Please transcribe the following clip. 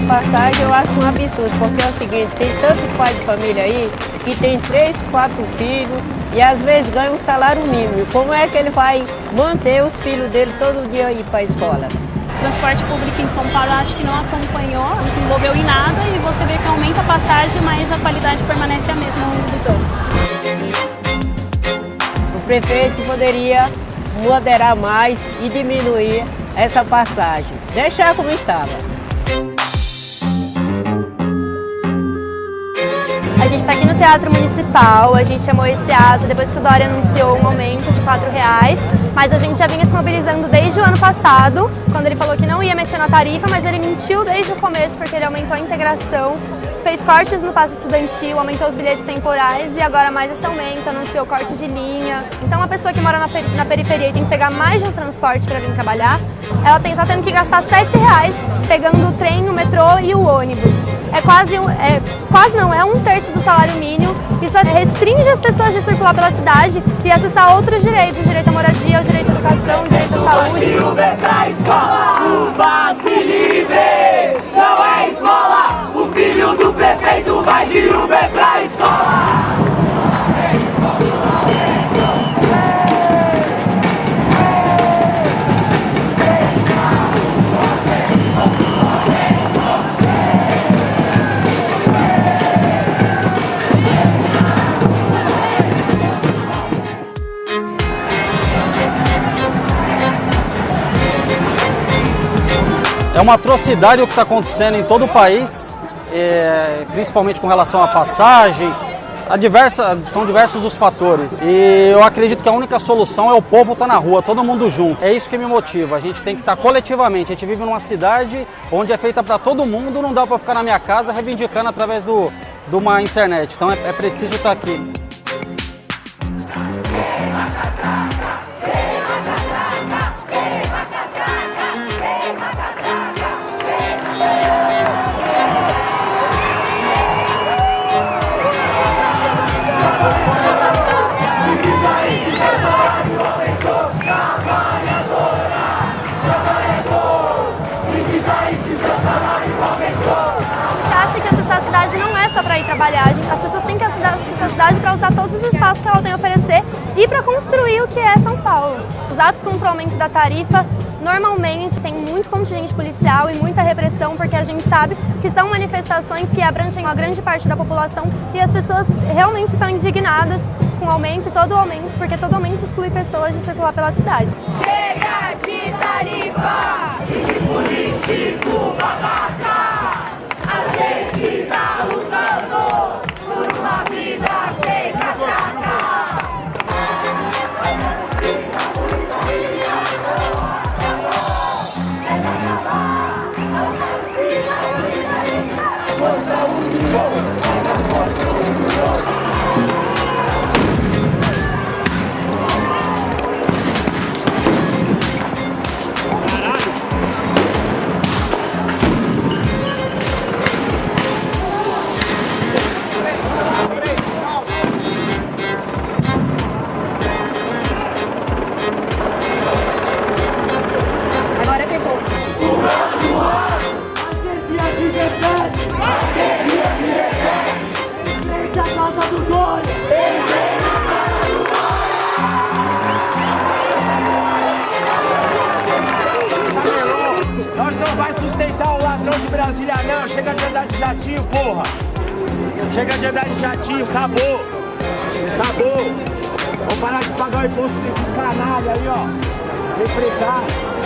a passagem eu acho um absurdo, porque é o seguinte, tem tantos pais de família aí que tem três, quatro filhos e às vezes ganha um salário mínimo. Como é que ele vai manter os filhos dele todo dia aí para a escola? Transporte público em São Paulo acho que não acompanhou, não desenvolveu em nada e você vê que aumenta a passagem, mas a qualidade permanece a mesma longo dos anos. O prefeito poderia moderar mais e diminuir essa passagem, deixar como estava. A gente está aqui no Teatro Municipal, a gente chamou esse ato depois que o Dória anunciou um aumento de R$ reais, mas a gente já vinha se mobilizando desde o ano passado, quando ele falou que não ia mexer na tarifa, mas ele mentiu desde o começo porque ele aumentou a integração, fez cortes no passo estudantil, aumentou os bilhetes temporais e agora mais esse aumento, anunciou corte de linha. Então uma pessoa que mora na, periferia e tem que pegar mais de um transporte para vir trabalhar, ela está tendo que gastar R$ reais pegando o trem, o metrô e o ônibus é quase, é, quase não, é um terço do salário mínimo. Isso restringe as pessoas de circular pela cidade e acessar outros direitos, o direito à moradia, o direito à educação, o direito à saúde. Uber pra escola, o passe livre, não é escola, É uma atrocidade o que está acontecendo em todo o país, é, principalmente com relação à passagem, diversa, são diversos os fatores. E eu acredito que a única solução é o povo estar tá na rua, todo mundo junto. É isso que me motiva. A gente tem que estar tá coletivamente. A gente vive numa cidade onde é feita para todo mundo, não dá para ficar na minha casa reivindicando através do, de uma internet. Então é, é preciso estar tá aqui. Para ir trabalhar. As pessoas têm que acessar a cidade para usar todos os espaços que ela tem a oferecer e para construir o que é São Paulo. Os atos contra o aumento da tarifa normalmente tem muito contingente policial e muita repressão, porque a gente sabe que são manifestações que abrangem uma grande parte da população e as pessoas realmente estão indignadas com o aumento e todo o aumento, porque todo aumento exclui pessoas de circular pela cidade. Chega de tarifa e de político babaca! A gente Brasília não, chega de andar de jatinho, porra. Chega de andar de jatinho, acabou. Acabou. Vamos parar de pagar o imposto desses canalha aí, ó. Empresário.